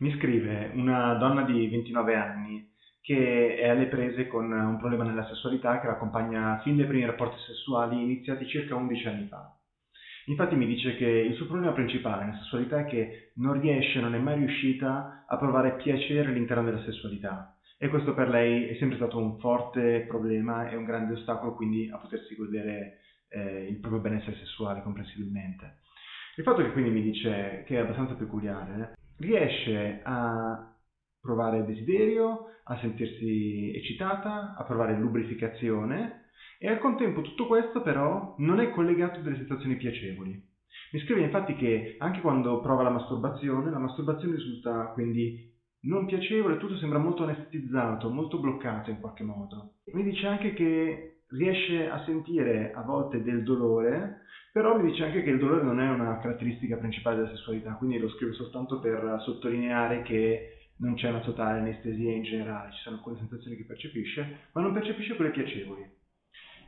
Mi scrive una donna di 29 anni che è alle prese con un problema nella sessualità che l'accompagna fin dai primi rapporti sessuali iniziati circa 11 anni fa. Infatti mi dice che il suo problema principale nella sessualità è che non riesce, non è mai riuscita a provare piacere all'interno della sessualità e questo per lei è sempre stato un forte problema e un grande ostacolo quindi a potersi godere eh, il proprio benessere sessuale comprensibilmente. Il fatto che quindi mi dice che è abbastanza peculiare, riesce a provare desiderio, a sentirsi eccitata, a provare lubrificazione e al contempo tutto questo però non è collegato a delle sensazioni piacevoli. Mi scrive infatti che anche quando prova la masturbazione, la masturbazione risulta quindi non piacevole, tutto sembra molto anestetizzato, molto bloccato in qualche modo. Mi dice anche che riesce a sentire a volte del dolore, però mi dice anche che il dolore non è una caratteristica principale della sessualità, quindi lo scrivo soltanto per sottolineare che non c'è una totale anestesia in generale, ci sono alcune sensazioni che percepisce, ma non percepisce quelle piacevoli.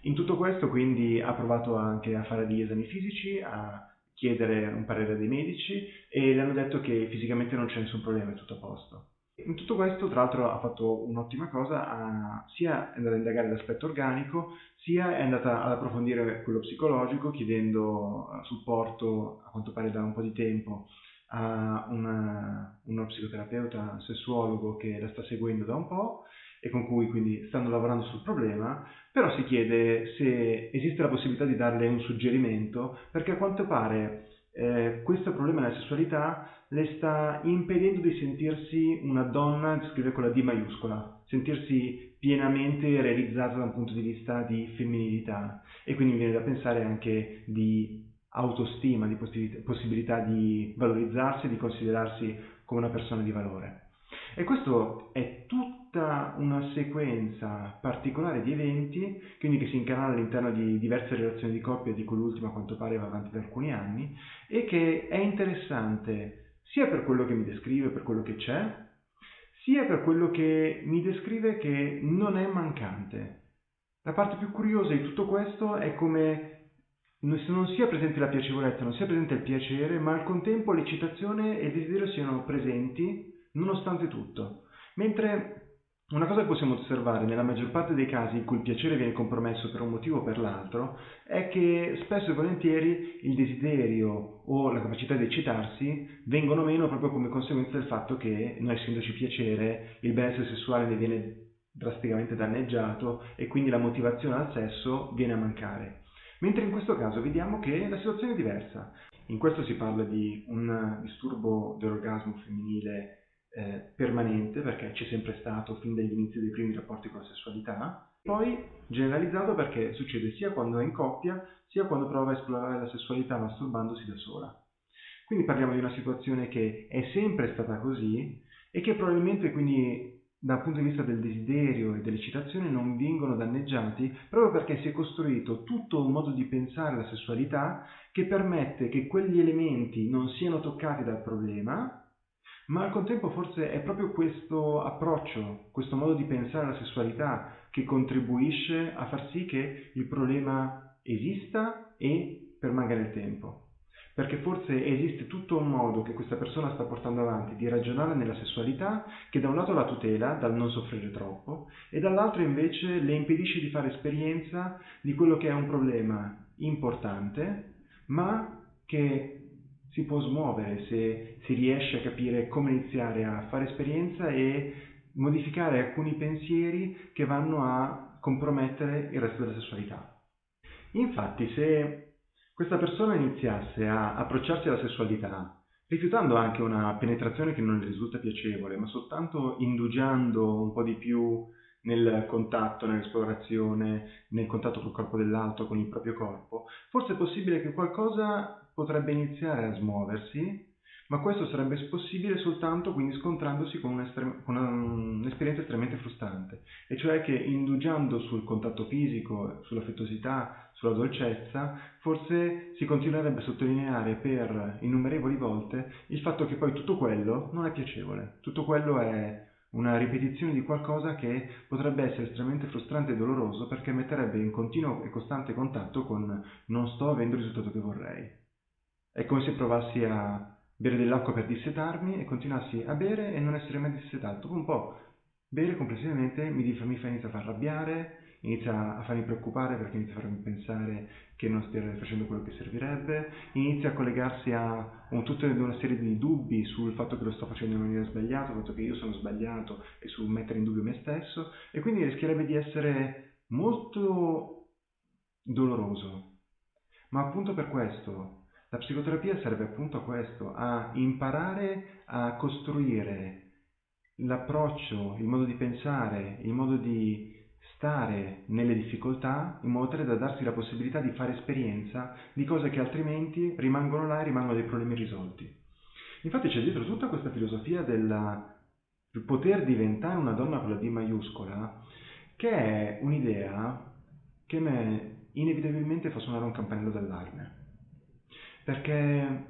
In tutto questo quindi ha provato anche a fare degli esami fisici, a chiedere un parere dei medici e le hanno detto che fisicamente non c'è nessun problema, è tutto a posto. In tutto questo, tra l'altro, ha fatto un'ottima cosa, ha, sia è andata a indagare l'aspetto organico, sia è andata ad approfondire quello psicologico, chiedendo eh, supporto, a quanto pare da un po' di tempo, a una, uno psicoterapeuta sessuologo che la sta seguendo da un po' e con cui quindi stanno lavorando sul problema, però si chiede se esiste la possibilità di darle un suggerimento, perché a quanto pare eh, questo problema della sessualità le sta impedendo di sentirsi una donna, scrive con la D maiuscola, sentirsi pienamente realizzata da un punto di vista di femminilità e quindi mi viene da pensare anche di autostima, di possibilità di valorizzarsi, di considerarsi come una persona di valore. E questo è tutta una sequenza particolare di eventi, quindi che si incanala all'interno di diverse relazioni di coppia, di cui l'ultima a quanto pare va avanti da alcuni anni, e che è interessante sia per quello che mi descrive, per quello che c'è, sia per quello che mi descrive che non è mancante. La parte più curiosa di tutto questo è come non sia presente la piacevolezza, non sia presente il piacere, ma al contempo l'eccitazione e il desiderio siano presenti nonostante tutto. Mentre una cosa che possiamo osservare nella maggior parte dei casi in cui il piacere viene compromesso per un motivo o per l'altro è che spesso e volentieri il desiderio o la capacità di eccitarsi vengono meno proprio come conseguenza del fatto che non essendoci piacere il benessere sessuale ne viene drasticamente danneggiato e quindi la motivazione al sesso viene a mancare. Mentre in questo caso vediamo che la situazione è diversa. In questo si parla di un disturbo dell'orgasmo femminile eh, permanente perché c'è sempre stato fin dagli inizi dei primi rapporti con la sessualità, poi generalizzato perché succede sia quando è in coppia sia quando prova a esplorare la sessualità masturbandosi da sola. Quindi parliamo di una situazione che è sempre stata così e che probabilmente quindi dal punto di vista del desiderio e dell'eccitazione non vengono danneggiati proprio perché si è costruito tutto un modo di pensare la sessualità che permette che quegli elementi non siano toccati dal problema ma al contempo forse è proprio questo approccio, questo modo di pensare alla sessualità che contribuisce a far sì che il problema esista e permanga nel tempo. Perché forse esiste tutto un modo che questa persona sta portando avanti di ragionare nella sessualità che da un lato la tutela dal non soffrire troppo e dall'altro invece le impedisce di fare esperienza di quello che è un problema importante ma che si può smuovere se si riesce a capire come iniziare a fare esperienza e modificare alcuni pensieri che vanno a compromettere il resto della sessualità. Infatti, se questa persona iniziasse a approcciarsi alla sessualità rifiutando anche una penetrazione che non le risulta piacevole, ma soltanto indugiando un po' di più nel contatto, nell'esplorazione, nel contatto col corpo dell'altro, con il proprio corpo, forse è possibile che qualcosa potrebbe iniziare a smuoversi, ma questo sarebbe possibile soltanto quindi scontrandosi con, un'esperienza estremamente frustrante, e cioè che indugiando sul contatto fisico, sull'affettuosità, sulla dolcezza, forse si continuerebbe a sottolineare per innumerevoli volte il fatto che poi tutto quello non è piacevole, tutto quello è una ripetizione di qualcosa che potrebbe essere estremamente frustrante e doloroso perché metterebbe in continuo e costante contatto con non sto avendo il risultato che vorrei. È come se provassi a bere dell'acqua per dissetarmi e continuassi a bere e non essere mai dissetato. Un po' bere complessivamente mi, mi fa iniziare a far arrabbiare, inizia a farmi preoccupare perché inizia a farmi pensare che non stia facendo quello che servirebbe, inizia a collegarsi a un, tutta una serie di dubbi sul fatto che lo sto facendo in maniera sbagliata, sul fatto che io sono sbagliato e su mettere in dubbio me stesso e quindi rischierebbe di essere molto doloroso. Ma appunto per questo la psicoterapia serve appunto a questo, a imparare a costruire l'approccio, il modo di pensare, il modo di stare nelle difficoltà in modo tale da darsi la possibilità di fare esperienza di cose che altrimenti rimangono là e rimangono dei problemi irrisolti. Infatti c'è dietro tutta questa filosofia del poter diventare una donna con la D maiuscola, che è un'idea che me inevitabilmente fa suonare un campanello d'allarme. Perché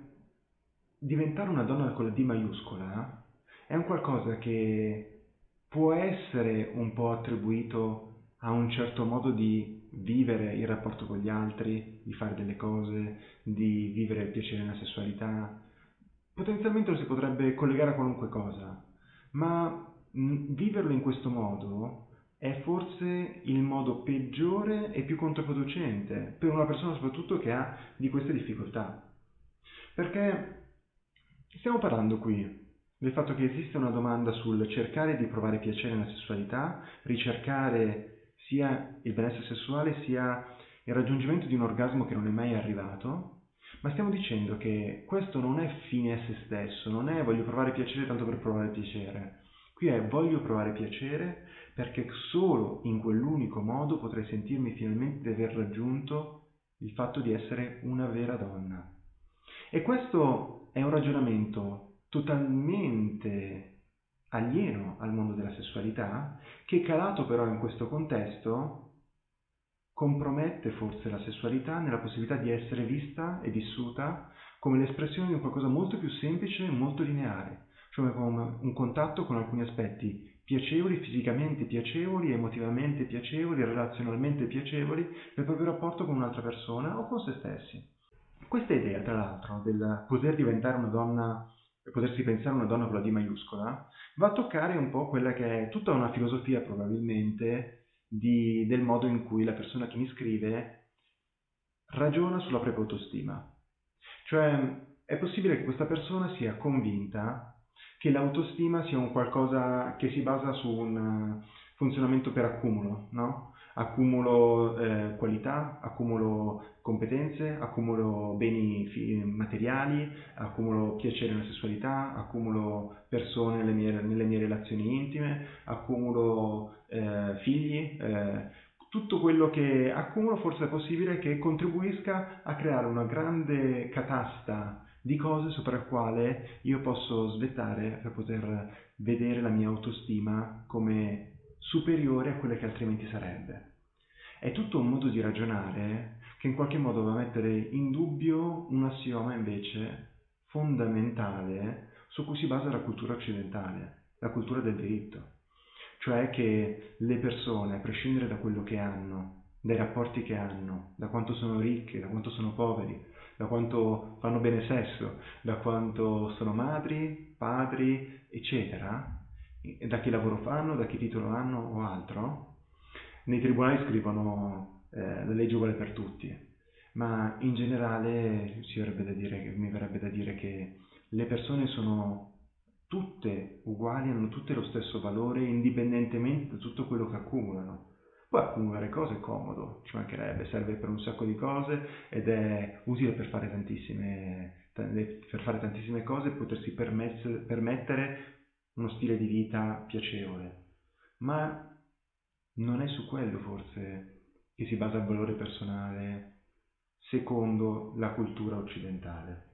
diventare una donna con la D maiuscola è un qualcosa che può essere un po' attribuito a un certo modo di vivere il rapporto con gli altri, di fare delle cose, di vivere il piacere nella sessualità. Potenzialmente lo si potrebbe collegare a qualunque cosa, ma viverlo in questo modo è forse il modo peggiore e più controproducente per una persona soprattutto che ha di queste difficoltà. Perché stiamo parlando qui del fatto che esiste una domanda sul cercare di provare piacere nella sessualità, ricercare sia il benessere sessuale sia il raggiungimento di un orgasmo che non è mai arrivato, ma stiamo dicendo che questo non è fine a se stesso, non è voglio provare piacere tanto per provare piacere. Qui è voglio provare piacere perché solo in quell'unico modo potrei sentirmi finalmente di aver raggiunto il fatto di essere una vera donna. E questo è un ragionamento totalmente alieno al mondo della sessualità, che calato però in questo contesto compromette forse la sessualità nella possibilità di essere vista e vissuta come l'espressione di qualcosa molto più semplice e molto lineare, cioè come un contatto con alcuni aspetti piacevoli, fisicamente piacevoli, emotivamente piacevoli, relazionalmente piacevoli nel proprio rapporto con un'altra persona o con se stessi. Questa idea, tra l'altro, del poter diventare una donna potersi pensare una donna con la D maiuscola, va a toccare un po' quella che è tutta una filosofia probabilmente di, del modo in cui la persona che mi scrive ragiona sulla propria autostima. Cioè è possibile che questa persona sia convinta che l'autostima sia un qualcosa che si basa su un funzionamento per accumulo, no? accumulo eh, qualità, accumulo competenze, accumulo beni materiali, accumulo piacere nella sessualità, accumulo persone nelle mie, nelle mie relazioni intime, accumulo eh, figli, eh, tutto quello che accumulo forse è possibile che contribuisca a creare una grande catasta di cose sopra il quale io posso svettare per poter vedere la mia autostima come superiore a quelle che altrimenti sarebbe. È tutto un modo di ragionare che in qualche modo va a mettere in dubbio un assioma invece fondamentale su cui si basa la cultura occidentale, la cultura del diritto. Cioè che le persone, a prescindere da quello che hanno, dai rapporti che hanno, da quanto sono ricche, da quanto sono poveri, da quanto fanno bene sesso, da quanto sono madri, padri, eccetera, da che lavoro fanno, da che titolo hanno o altro, nei tribunali scrivono eh, la legge uguale per tutti, ma in generale dire, mi verrebbe da dire che le persone sono tutte uguali, hanno tutte lo stesso valore indipendentemente da tutto quello che accumulano. Poi accumulare cose è comodo, ci mancherebbe, serve per un sacco di cose ed è utile per fare tantissime, per fare tantissime cose e potersi permettere uno stile di vita piacevole, ma non è su quello forse che si basa il valore personale secondo la cultura occidentale.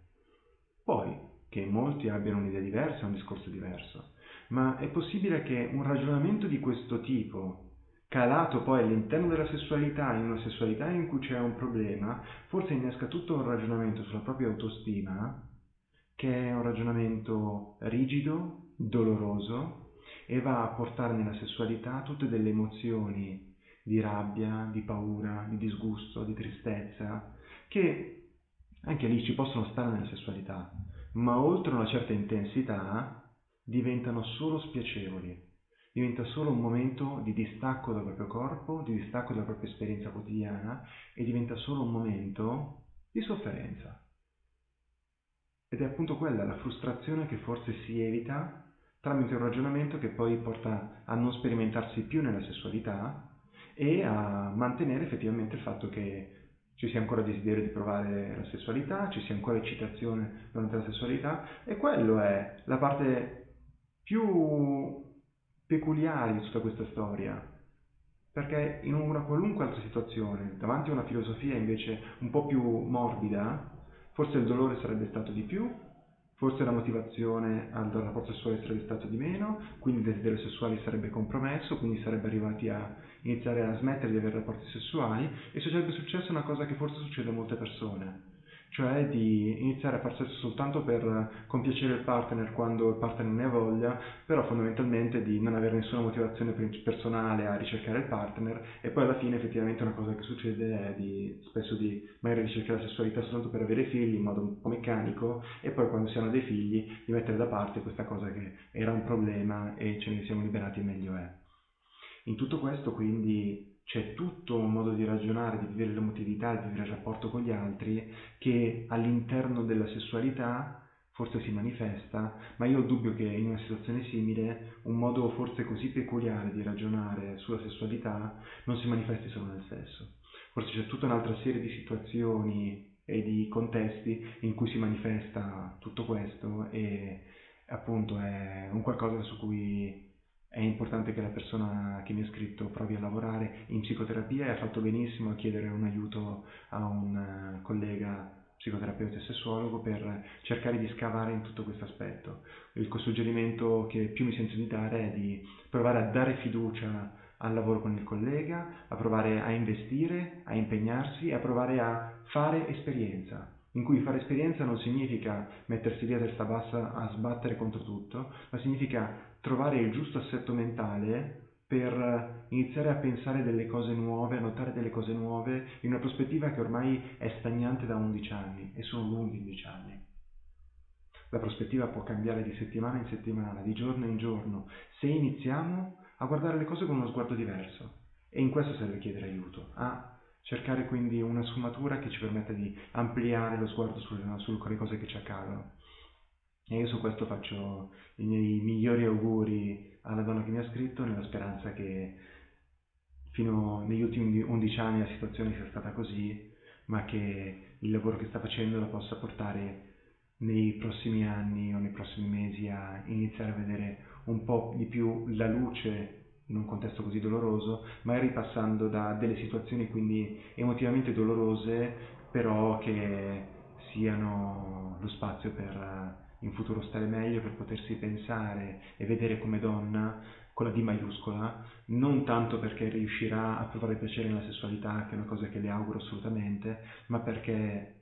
Poi, che molti abbiano un'idea diversa un discorso diverso, ma è possibile che un ragionamento di questo tipo, calato poi all'interno della sessualità, in una sessualità in cui c'è un problema, forse innesca tutto un ragionamento sulla propria autostima, che è un ragionamento rigido, doloroso e va a portare nella sessualità tutte delle emozioni di rabbia, di paura, di disgusto, di tristezza, che anche lì ci possono stare nella sessualità, ma oltre una certa intensità diventano solo spiacevoli, diventa solo un momento di distacco dal proprio corpo, di distacco dalla propria esperienza quotidiana e diventa solo un momento di sofferenza. Ed è appunto quella la frustrazione che forse si evita tramite un ragionamento che poi porta a non sperimentarsi più nella sessualità e a mantenere effettivamente il fatto che ci sia ancora desiderio di provare la sessualità, ci sia ancora eccitazione durante la sessualità e quello è la parte più peculiare di tutta questa storia. Perché in una qualunque altra situazione, davanti a una filosofia invece un po' più morbida, forse il dolore sarebbe stato di più, forse la motivazione al rapporto sessuale sarebbe stato di meno, quindi il desiderio sessuale sarebbe compromesso, quindi sarebbe arrivati a iniziare a smettere di avere rapporti sessuali e sarebbe successa una cosa che forse succede a molte persone, cioè di iniziare a far sesso soltanto per compiacere il partner quando il partner ne ha voglia, però fondamentalmente di non avere nessuna motivazione personale a ricercare il partner e poi alla fine effettivamente una cosa che succede è di spesso di magari ricercare la sessualità soltanto per avere figli in modo un po' meccanico e poi quando si hanno dei figli di mettere da parte questa cosa che era un problema e ce ne siamo liberati meglio è. In tutto questo quindi c'è tutto un modo di ragionare, di vivere l'emotività, di vivere il rapporto con gli altri che all'interno della sessualità forse si manifesta, ma io ho dubbio che in una situazione simile un modo forse così peculiare di ragionare sulla sessualità non si manifesti solo nel sesso. Forse c'è tutta un'altra serie di situazioni e di contesti in cui si manifesta tutto questo e appunto è un qualcosa su cui è importante che la persona che mi ha scritto provi a lavorare in psicoterapia e ha fatto benissimo a chiedere un aiuto a un eh, collega psicoterapeuta e sessuologo per cercare di scavare in tutto questo aspetto. Il suggerimento che più mi sento di dare è di provare a dare fiducia al lavoro con il collega, a provare a investire, a impegnarsi e a provare a fare esperienza in cui fare esperienza non significa mettersi lì a testa bassa a sbattere contro tutto, ma significa trovare il giusto assetto mentale per iniziare a pensare delle cose nuove, a notare delle cose nuove in una prospettiva che ormai è stagnante da 11 anni e sono lunghi 11 anni. La prospettiva può cambiare di settimana in settimana, di giorno in giorno, se iniziamo a guardare le cose con uno sguardo diverso. E in questo serve chiedere aiuto, a cercare quindi una sfumatura che ci permetta di ampliare lo sguardo sulle, sulle cose che ci accadono. E io su questo faccio i miei migliori auguri alla donna che mi ha scritto, nella speranza che fino negli ultimi 11 anni la situazione sia stata così, ma che il lavoro che sta facendo la possa portare nei prossimi anni o nei prossimi mesi a iniziare a vedere un po' di più la luce in un contesto così doloroso, magari passando da delle situazioni quindi emotivamente dolorose, però che siano lo spazio per in futuro stare meglio, per potersi pensare e vedere come donna con la D maiuscola, non tanto perché riuscirà a provare piacere nella sessualità, che è una cosa che le auguro assolutamente, ma perché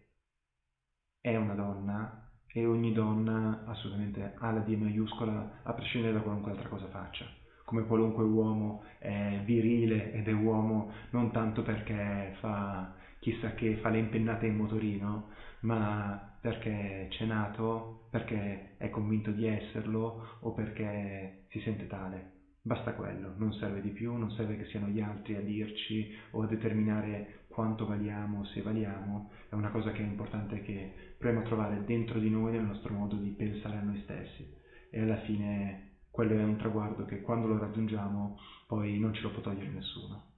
è una donna e ogni donna assolutamente ha la D maiuscola a prescindere da qualunque altra cosa faccia come qualunque uomo è virile ed è uomo non tanto perché fa chissà che fa le impennate in motorino, ma perché c'è nato, perché è convinto di esserlo o perché si sente tale. Basta quello, non serve di più, non serve che siano gli altri a dirci o a determinare quanto valiamo, se valiamo, è una cosa che è importante che proviamo a trovare dentro di noi nel nostro modo di pensare a noi stessi e alla fine quello è un traguardo che quando lo raggiungiamo poi non ce lo può togliere nessuno.